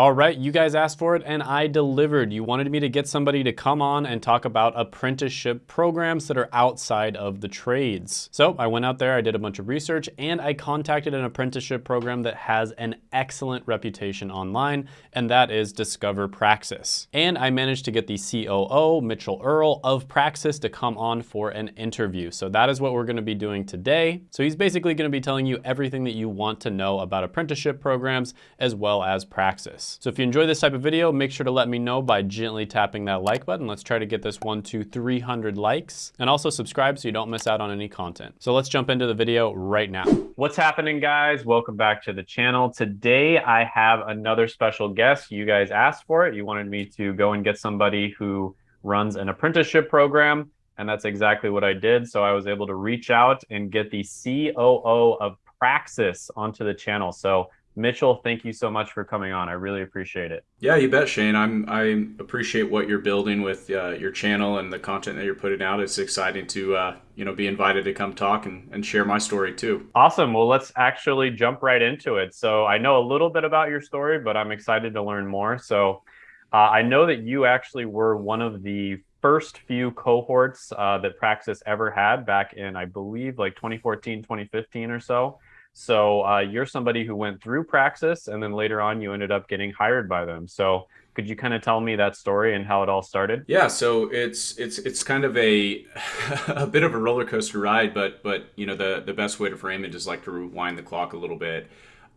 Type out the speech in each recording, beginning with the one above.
All right, you guys asked for it and I delivered. You wanted me to get somebody to come on and talk about apprenticeship programs that are outside of the trades. So I went out there, I did a bunch of research, and I contacted an apprenticeship program that has an excellent reputation online, and that is Discover Praxis. And I managed to get the COO, Mitchell Earl of Praxis, to come on for an interview. So that is what we're gonna be doing today. So he's basically gonna be telling you everything that you want to know about apprenticeship programs as well as Praxis. So if you enjoy this type of video, make sure to let me know by gently tapping that like button. Let's try to get this one to 300 likes and also subscribe so you don't miss out on any content. So let's jump into the video right now. What's happening guys? Welcome back to the channel. Today I have another special guest. You guys asked for it. You wanted me to go and get somebody who runs an apprenticeship program and that's exactly what I did. So I was able to reach out and get the COO of Praxis onto the channel. So Mitchell, thank you so much for coming on. I really appreciate it. Yeah, you bet, Shane. I'm I appreciate what you're building with uh, your channel and the content that you're putting out. It's exciting to uh, you know be invited to come talk and, and share my story too. Awesome. Well, let's actually jump right into it. So I know a little bit about your story, but I'm excited to learn more. So uh, I know that you actually were one of the first few cohorts uh, that Praxis ever had back in, I believe, like 2014, 2015 or so. So uh, you're somebody who went through Praxis and then later on you ended up getting hired by them. So could you kind of tell me that story and how it all started? Yeah, so it's it's it's kind of a a bit of a roller coaster ride, but but you know the the best way to frame it is like to rewind the clock a little bit.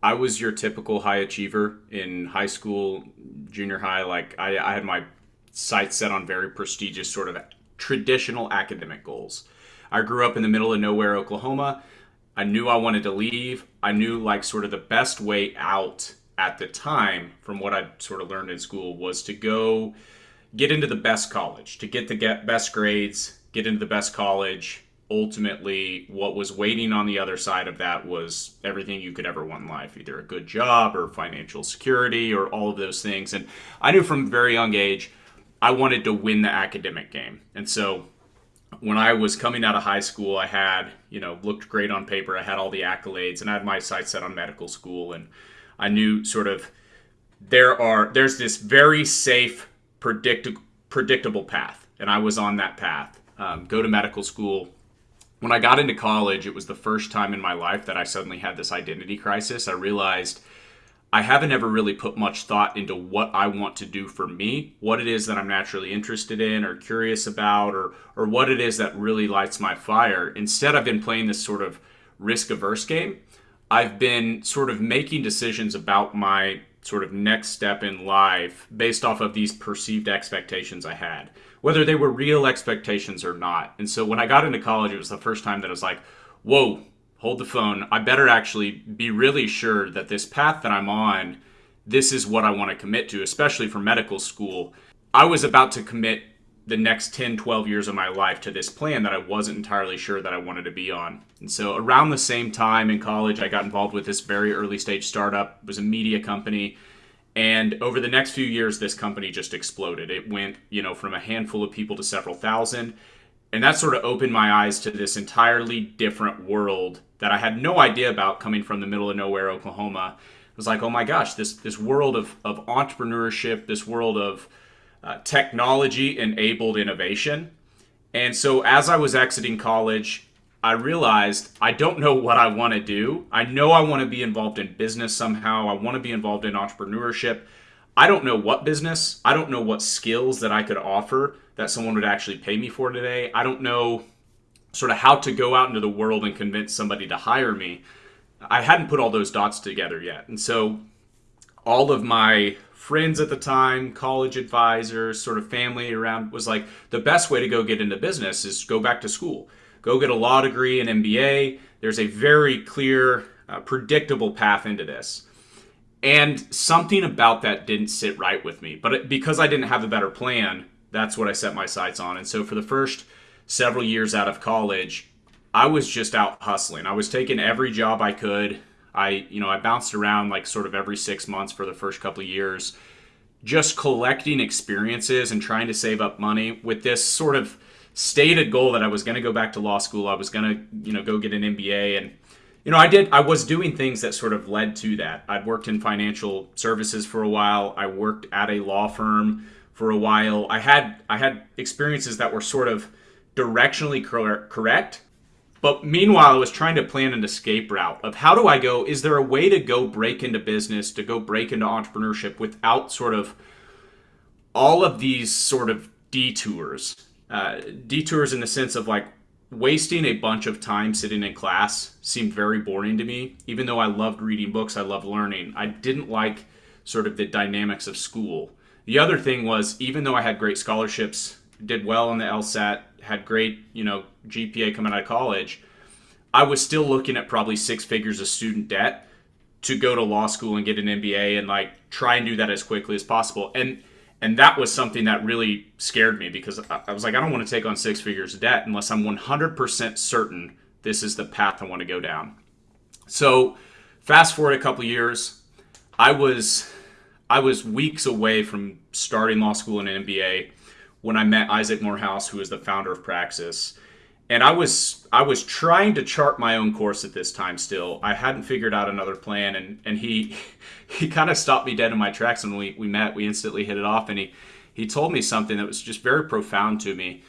I was your typical high achiever in high school, junior high. Like I, I had my sights set on very prestigious sort of traditional academic goals. I grew up in the middle of nowhere, Oklahoma. I knew I wanted to leave. I knew like sort of the best way out at the time from what I'd sort of learned in school was to go get into the best college, to get the get best grades, get into the best college. Ultimately, what was waiting on the other side of that was everything you could ever want in life, either a good job or financial security or all of those things. And I knew from a very young age I wanted to win the academic game. And so when I was coming out of high school, I had, you know, looked great on paper. I had all the accolades and I had my sights set on medical school. And I knew sort of there are, there's this very safe, predict- predictable path. And I was on that path. Um, go to medical school. When I got into college, it was the first time in my life that I suddenly had this identity crisis. I realized I haven't ever really put much thought into what I want to do for me, what it is that I'm naturally interested in or curious about, or or what it is that really lights my fire. Instead, I've been playing this sort of risk averse game. I've been sort of making decisions about my sort of next step in life based off of these perceived expectations I had, whether they were real expectations or not. And so when I got into college, it was the first time that I was like, whoa, hold the phone. I better actually be really sure that this path that I'm on, this is what I want to commit to, especially for medical school. I was about to commit the next 10, 12 years of my life to this plan that I wasn't entirely sure that I wanted to be on. And so around the same time in college, I got involved with this very early stage startup. It was a media company. And over the next few years, this company just exploded. It went, you know, from a handful of people to several thousand. And that sort of opened my eyes to this entirely different world that I had no idea about coming from the middle of nowhere, Oklahoma. It was like, oh my gosh, this this world of, of entrepreneurship, this world of uh, technology enabled innovation. And so as I was exiting college, I realized I don't know what I want to do. I know I want to be involved in business somehow. I want to be involved in entrepreneurship. I don't know what business. I don't know what skills that I could offer that someone would actually pay me for today. I don't know sort of how to go out into the world and convince somebody to hire me. I hadn't put all those dots together yet. And so all of my friends at the time, college advisors, sort of family around was like the best way to go get into business is go back to school. Go get a law degree, an MBA. There's a very clear, uh, predictable path into this. And something about that didn't sit right with me. But it, because I didn't have a better plan, that's what I set my sights on. And so for the first several years out of college, I was just out hustling. I was taking every job I could. I, you know, I bounced around like sort of every six months for the first couple of years, just collecting experiences and trying to save up money with this sort of stated goal that I was going to go back to law school. I was going to, you know, go get an MBA. And you know, I did. I was doing things that sort of led to that. I'd worked in financial services for a while. I worked at a law firm for a while. I had I had experiences that were sort of directionally correct. But meanwhile, I was trying to plan an escape route of how do I go? Is there a way to go break into business, to go break into entrepreneurship without sort of all of these sort of detours? Uh, detours in the sense of like wasting a bunch of time sitting in class seemed very boring to me. Even though I loved reading books, I loved learning. I didn't like sort of the dynamics of school. The other thing was, even though I had great scholarships, did well on the LSAT, had great, you know, GPA coming out of college, I was still looking at probably six figures of student debt to go to law school and get an MBA and like try and do that as quickly as possible. And and that was something that really scared me because I was like, I don't want to take on six figures of debt unless I'm 100% certain this is the path I want to go down. So, fast forward a couple years, I was I was weeks away from starting law school and an MBA when I met Isaac Morehouse, who is the founder of Praxis. And I was I was trying to chart my own course at this time still. I hadn't figured out another plan and, and he he kind of stopped me dead in my tracks when we, we met. We instantly hit it off and he he told me something that was just very profound to me.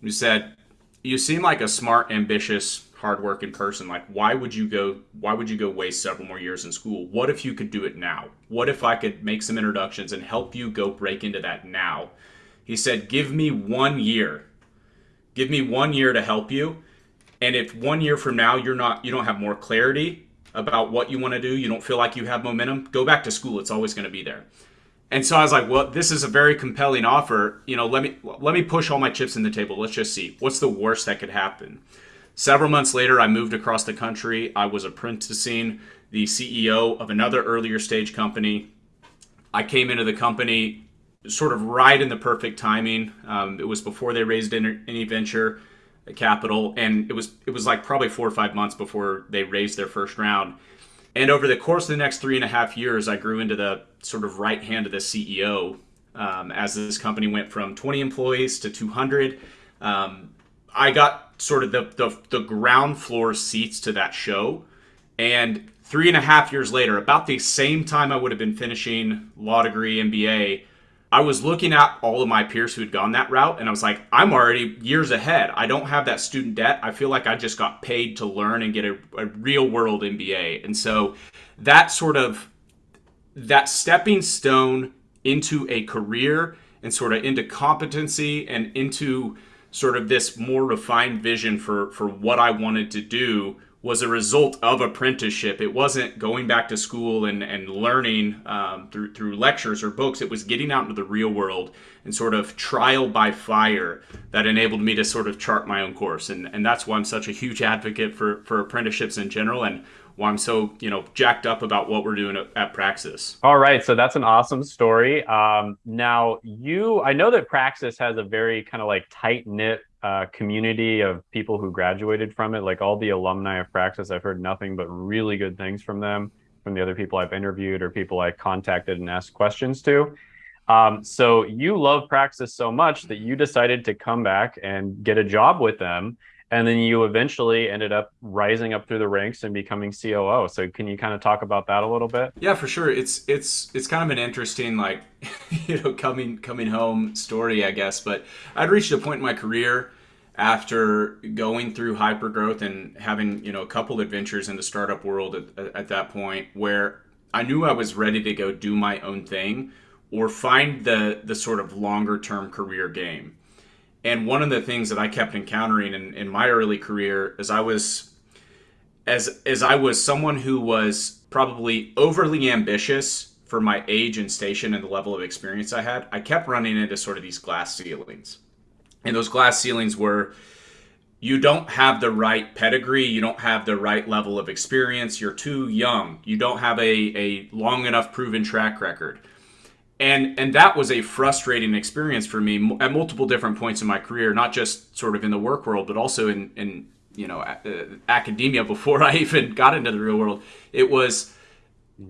He said, You seem like a smart, ambitious, hardworking person. Like why would you go why would you go waste several more years in school? What if you could do it now? What if I could make some introductions and help you go break into that now? He said, Give me one year. Give me one year to help you. And if one year from now you're not you don't have more clarity about what you want to do, you don't feel like you have momentum, go back to school. It's always going to be there. And so I was like, well, this is a very compelling offer. You know, let me let me push all my chips in the table. Let's just see. What's the worst that could happen? Several months later, I moved across the country. I was apprenticing the CEO of another earlier stage company. I came into the company sort of right in the perfect timing. Um, it was before they raised any venture capital, and it was it was like probably four or five months before they raised their first round. And over the course of the next three and a half years, I grew into the sort of right hand of the CEO um, as this company went from 20 employees to 200. Um, I got sort of the, the, the ground floor seats to that show. And three and a half years later, about the same time I would have been finishing law degree, MBA, I was looking at all of my peers who had gone that route, and I was like, I'm already years ahead. I don't have that student debt. I feel like I just got paid to learn and get a, a real world MBA. And so that sort of that stepping stone into a career and sort of into competency and into sort of this more refined vision for for what I wanted to do was a result of apprenticeship. It wasn't going back to school and, and learning um, through, through lectures or books. It was getting out into the real world and sort of trial by fire that enabled me to sort of chart my own course. And, and that's why I'm such a huge advocate for, for apprenticeships in general and why I'm so, you know, jacked up about what we're doing at, at Praxis. All right. So that's an awesome story. Um, now, you, I know that Praxis has a very kind of like tight knit uh, community of people who graduated from it. Like all the alumni of Praxis, I've heard nothing but really good things from them, from the other people I've interviewed or people I contacted and asked questions to. Um, so you love Praxis so much that you decided to come back and get a job with them. And then you eventually ended up rising up through the ranks and becoming COO. So can you kind of talk about that a little bit? Yeah, for sure. It's it's it's kind of an interesting like you know coming coming home story, I guess. But I'd reached a point in my career after going through hypergrowth and having you know a couple adventures in the startup world at, at that point where I knew I was ready to go do my own thing or find the the sort of longer term career game. And one of the things that I kept encountering in, in my early career is I was as as I was someone who was probably overly ambitious for my age and station and the level of experience I had, I kept running into sort of these glass ceilings. And those glass ceilings were you don't have the right pedigree, you don't have the right level of experience, you're too young, you don't have a, a long enough proven track record. And and that was a frustrating experience for me at multiple different points in my career, not just sort of in the work world, but also in in you know uh, academia before I even got into the real world. It was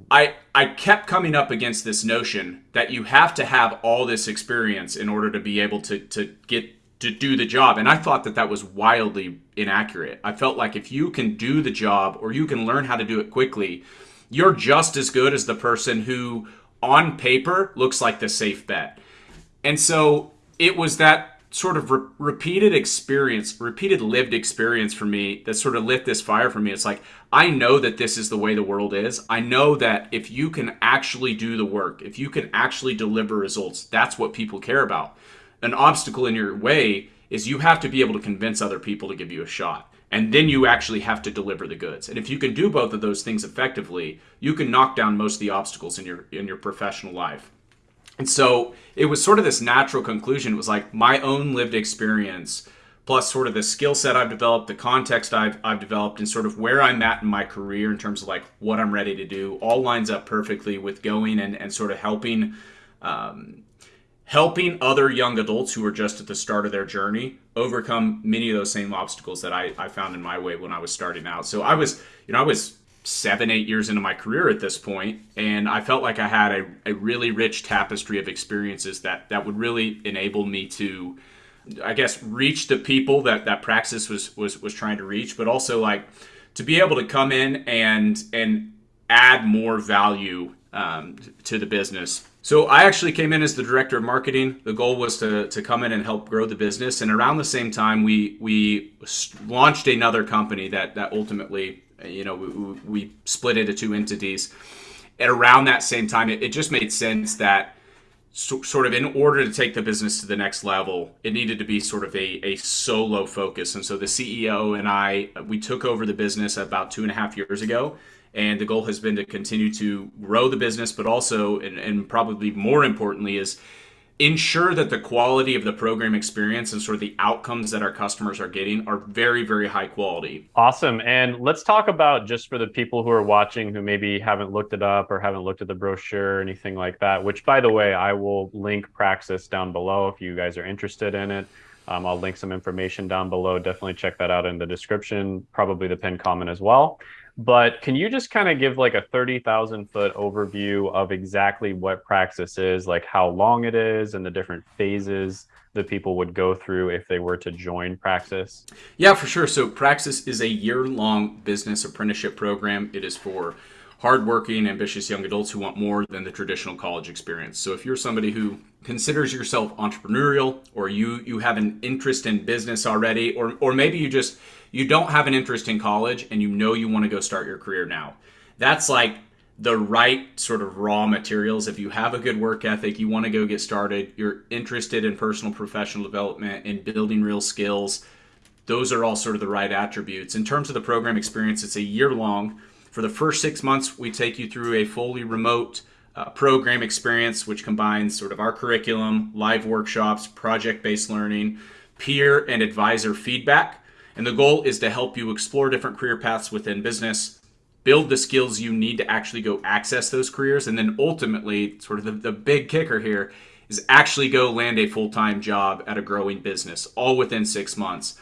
I I kept coming up against this notion that you have to have all this experience in order to be able to to get to do the job. And I thought that that was wildly inaccurate. I felt like if you can do the job or you can learn how to do it quickly, you're just as good as the person who on paper looks like the safe bet. And so it was that sort of re- repeated experience, repeated lived experience for me that sort of lit this fire for me. It's like, I know that this is the way the world is. I know that if you can actually do the work, if you can actually deliver results, that's what people care about an obstacle in your way is you have to be able to convince other people to give you a shot. And then you actually have to deliver the goods. And if you can do both of those things effectively, you can knock down most of the obstacles in your in your professional life. And so it was sort of this natural conclusion. It was like my own lived experience plus sort of the skill set I've developed, the context I've, I've developed, and sort of where I'm at in my career in terms of like what I'm ready to do, all lines up perfectly with going and, and sort of helping um, helping other young adults who are just at the start of their journey overcome many of those same obstacles that I, I found in my way when I was starting out. So I was, you know, I was seven, eight years into my career at this point, and I felt like I had a, a really rich tapestry of experiences that that would really enable me to, I guess, reach the people that that Praxis was was was trying to reach, but also like to be able to come in and and add more value um, to the business so I actually came in as the director of marketing. The goal was to, to come in and help grow the business. And around the same time, we we launched another company that that ultimately, you know, we, we split into two entities. And around that same time, it, it just made sense that so, sort of in order to take the business to the next level, it needed to be sort of a, a solo focus. And so the CEO and I, we took over the business about two and a half years ago and the goal has been to continue to grow the business but also and, and, probably more importantly is ensure that the quality of the program experience and sort of the outcomes that our customers are getting are very very high quality awesome and let's talk about just for the people who are watching who maybe haven't looked it up or haven't looked at the brochure or anything like that which by the way i will link praxis down below if you guys are interested in it um, I'll link some information down below. Definitely check that out in the description, probably the pinned comment as well. But can you just kind of give like a 30,000 foot overview of exactly what Praxis is, like how long it is and the different phases that people would go through if they were to join Praxis? Yeah, for sure. So Praxis is a year long business apprenticeship program. It is for hardworking, ambitious young adults who want more than the traditional college experience. So if you're somebody who considers yourself entrepreneurial or you you have an interest in business already or or maybe you just you don't have an interest in college and you know you want to go start your career now. That's like the right sort of raw materials. If you have a good work ethic, you want to go get started, you're interested in personal professional development and building real skills, those are all sort of the right attributes. In terms of the program experience, it's a year long. For the first six months, we take you through a fully remote uh, program experience, which combines sort of our curriculum, live workshops, project based learning, peer and advisor feedback. And the goal is to help you explore different career paths within business, build the skills you need to actually go access those careers, and then ultimately, sort of the, the big kicker here is actually go land a full time job at a growing business, all within six months.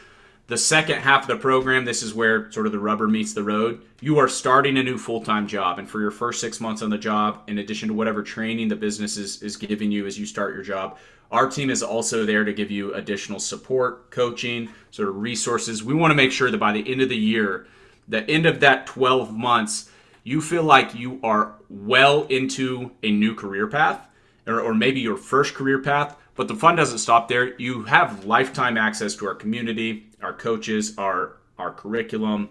The second half of the program, this is where sort of the rubber meets the road. You are starting a new full time job. And for your first six months on the job, in addition to whatever training the business is, is giving you as you start your job, our team is also there to give you additional support, coaching, sort of resources. We want to make sure that by the end of the year, the end of that 12 months, you feel like you are well into a new career path or, or maybe your first career path. But the fun doesn't stop there. You have lifetime access to our community our coaches, our our curriculum,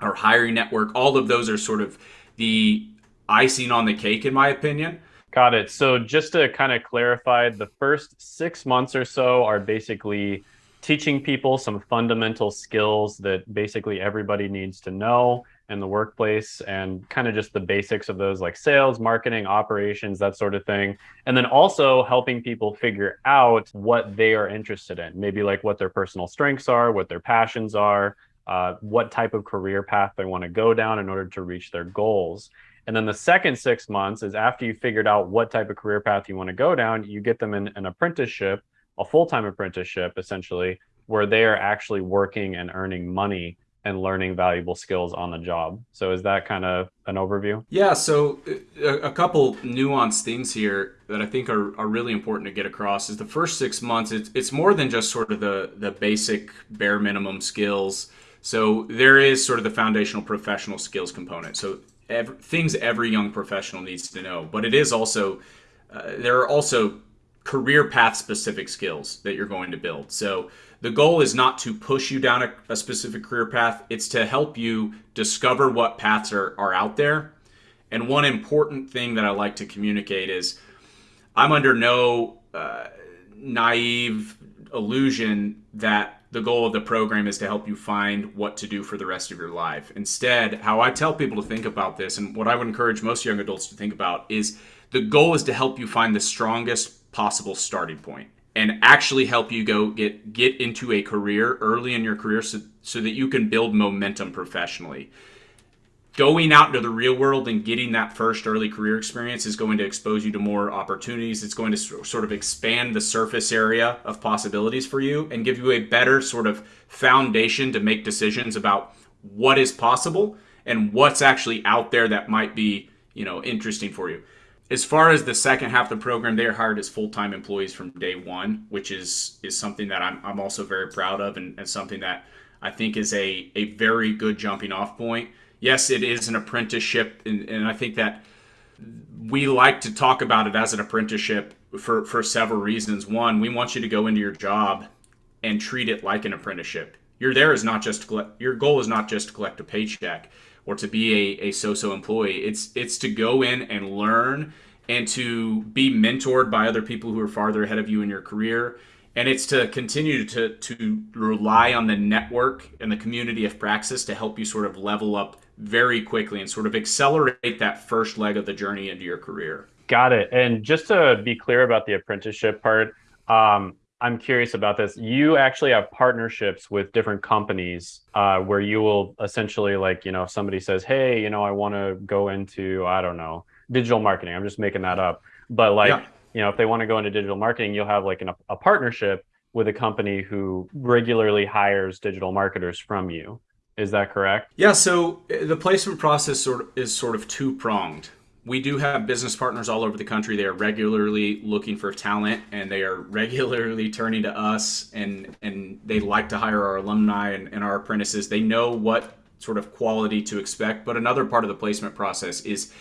our hiring network. All of those are sort of the icing on the cake, in my opinion. Got it. So just to kind of clarify, the first six months or so are basically teaching people some fundamental skills that basically everybody needs to know in the workplace and kind of just the basics of those like sales, marketing, operations, that sort of thing. And then also helping people figure out what they are interested in, maybe like what their personal strengths are, what their passions are, uh, what type of career path they want to go down in order to reach their goals. And then the second six months is after you figured out what type of career path you want to go down, you get them in an apprenticeship, a full time apprenticeship essentially, where they are actually working and earning money and learning valuable skills on the job. So is that kind of an overview? Yeah, so uh, a, a, couple nuanced things here that I think are, are really important to get across is the first six months, it's, it's more than just sort of the, the basic bare minimum skills. So there is sort of the foundational professional skills component. So every, things every young professional needs to know, but it is also, uh, there are also career path specific skills that you're going to build. So the goal is not to push you down a, a, specific career path, it's to help you discover what paths are, are out there. And one important thing that I like to communicate is I'm under no uh, naive illusion that the goal of the program is to help you find what to do for the rest of your life. Instead, how I tell people to think about this and what I would encourage most young adults to think about is the goal is to help you find the strongest possible starting point and actually help you go get get into a career early in your career so, so that you can build momentum professionally. Going out into the real world and getting that first early career experience is going to expose you to more opportunities. It's going to sort of expand the surface area of possibilities for you and give you a better sort of foundation to make decisions about what is possible and what's actually out there that might be you know interesting for you as far as the second half of the program, they are hired as full time employees from day one, which is is something that I'm, I'm also very proud of and, and something that I think is a, a very good jumping off point. Yes, it is an apprenticeship, and, and I think that we like to talk about it as an apprenticeship for, for several reasons. One, we want you to go into your job and treat it like an apprenticeship. You're there is not just collect, your goal is not just to collect a paycheck or to be a, a so-so employee. It's it's to go in and learn and to be mentored by other people who are farther ahead of you in your career. And it's to continue to, to rely on the network and the community of praxis to help you sort of level up very quickly and sort of accelerate that first leg of the journey into your career. Got it. And just to be clear about the apprenticeship part, um, I'm curious about this. You actually have partnerships with different companies uh, where you will essentially, like, you know, if somebody says, "Hey, you know, I want to go into, I don't know, digital marketing." I'm just making that up, but like, yeah. you know, if they want to go into digital marketing, you'll have like an, a partnership with a company who regularly hires digital marketers from you. Is that correct? Yeah. So uh, the placement process sort of is sort of two pronged we do have business partners all over the country. They are regularly looking for talent and they are regularly turning to us and, and they like to hire our alumni and, and our apprentices. They know what sort of quality to expect. But another part of the placement process is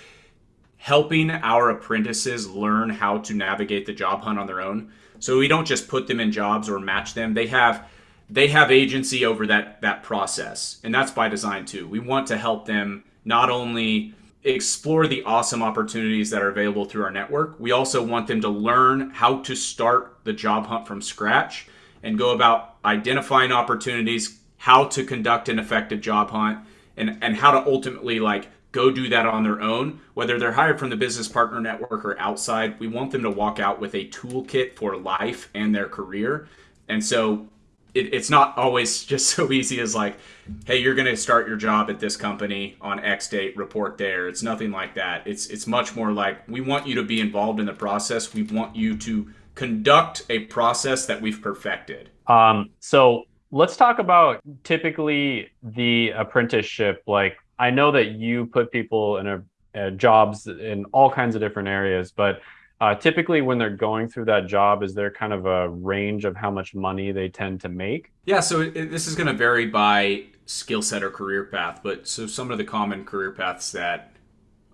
helping our apprentices learn how to navigate the job hunt on their own. So we don't just put them in jobs or match them. They have they have agency over that that process. And that's by design too. We want to help them not only explore the awesome opportunities that are available through our network. We also want them to learn how to start the job hunt from scratch and go about identifying opportunities, how to conduct an effective job hunt, and, and how to ultimately like go do that on their own, whether they're hired from the business partner network or outside. We want them to walk out with a toolkit for life and their career. And so it, it's not always just so easy as like, hey, you're going to start your job at this company on X date, report there. It's nothing like that. It's it's much more like we want you to be involved in the process. We want you to conduct a process that we've perfected. Um, so let's talk about typically the apprenticeship. Like I know that you put people in a, a jobs in all kinds of different areas, but uh, typically, when they're going through that job, is there kind of a range of how much money they tend to make? Yeah, so it, this is going to vary by skill set or career path. But so some of the common career paths that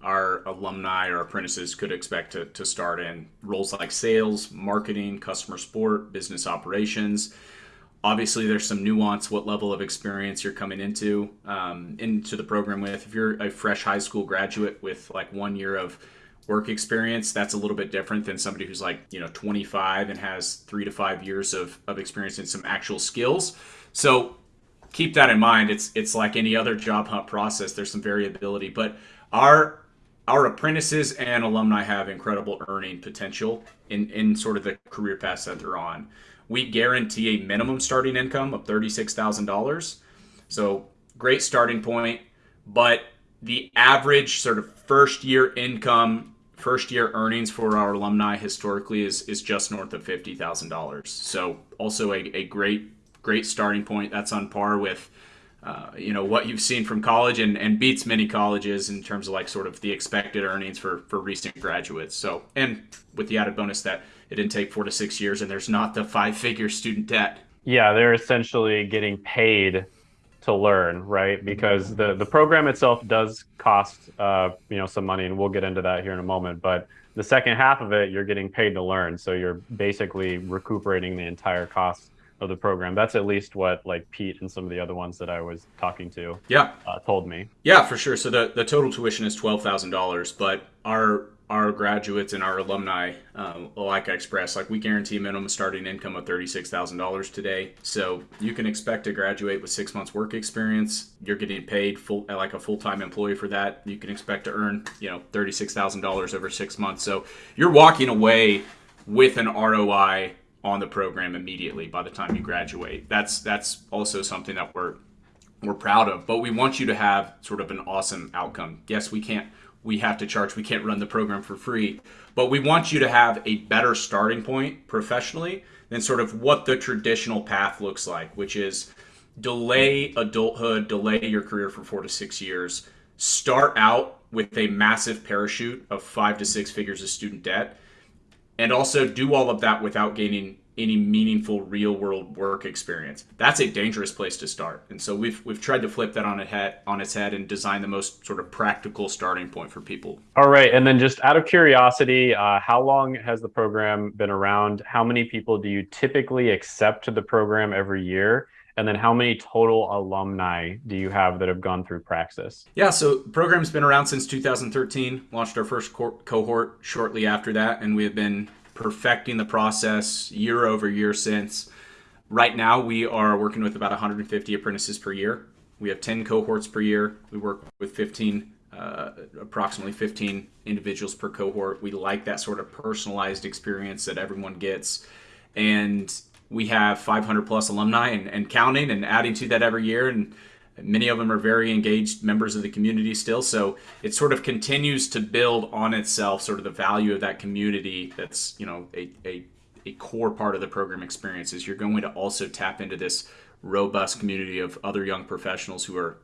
our alumni or apprentices could expect to, to start in roles like sales, marketing, customer support, business operations. Obviously, there's some nuance what level of experience you're coming into um, into the program with. If you're a fresh high school graduate with like one year of work experience, that's a little bit different than somebody who's like, you know, 25 and has three to five years of, of experience and some actual skills. So keep that in mind. It's it's like any other job hunt process. There's some variability, but our our apprentices and alumni have incredible earning potential in, in sort of the career paths that they're on. We guarantee a minimum starting income of $36,000. So great starting point, but the average sort of first year income first year earnings for our alumni historically is is just north of fifty thousand dollars. So also a, a great great starting point. That's on par with uh, you know what you've seen from college and, and beats many colleges in terms of like sort of the expected earnings for for recent graduates. So and with the added bonus that it didn't take four to six years and there's not the five figure student debt. Yeah, they're essentially getting paid to learn, right? Because the the program itself does cost uh, you know some money, and we'll get into that here in a moment. But the second half of it, you're getting paid to learn, so you're basically recuperating the entire cost of the program. That's at least what like Pete and some of the other ones that I was talking to yeah uh, told me. Yeah, for sure. So the the total tuition is twelve thousand dollars, but our our graduates and our alumni, um, like like we guarantee minimum starting income of thirty-six thousand dollars today. So you can expect to graduate with six months work experience. You're getting paid full like a full-time employee for that. You can expect to earn, you know, thirty-six thousand dollars over six months. So you're walking away with an ROI on the program immediately by the time you graduate. That's that's also something that we're we're proud of. But we want you to have sort of an awesome outcome. Yes, we can't we have to charge. We can't run the program for free. But we want you to have a better starting point professionally than sort of what the traditional path looks like, which is delay adulthood, delay your career for four to six years, start out with a massive parachute of five to six figures of student debt, and also do all of that without gaining any meaningful real world work experience. That's a dangerous place to start. And so we've we've tried to flip that on its head on its head and design the most sort of practical starting point for people. All right, and then just out of curiosity, uh, how long has the program been around? How many people do you typically accept to the program every year? And then how many total alumni do you have that have gone through Praxis? Yeah, so the program's been around since 2013. Launched our first co- cohort shortly after that, and we have been perfecting the process year over year since. Right now, we are working with about 150 apprentices per year. We have 10 cohorts per year. We work with 15, uh, approximately 15 individuals per cohort. We like that sort of personalized experience that everyone gets. And we have 500 plus alumni and, and counting and adding to that every year. And Many of them are very engaged members of the community still. So it sort of continues to build on itself, sort of the value of that community that's, you know, a, a, a core part of the program experience is you're going to also tap into this robust community of other young professionals who are,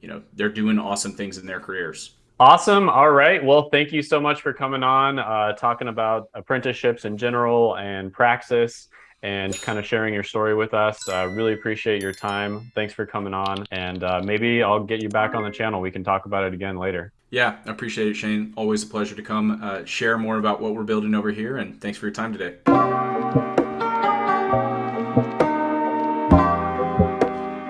you know, they're doing awesome things in their careers. Awesome. All right. Well, thank you so much for coming on, uh, talking about apprenticeships in general and Praxis and kind of sharing your story with us. Uh, really appreciate your time. Thanks for coming on. And uh, maybe I'll get you back on the channel. We can talk about it again later. Yeah, I appreciate it, Shane. Always a pleasure to come uh, share more about what we're building over here. And thanks for your time today.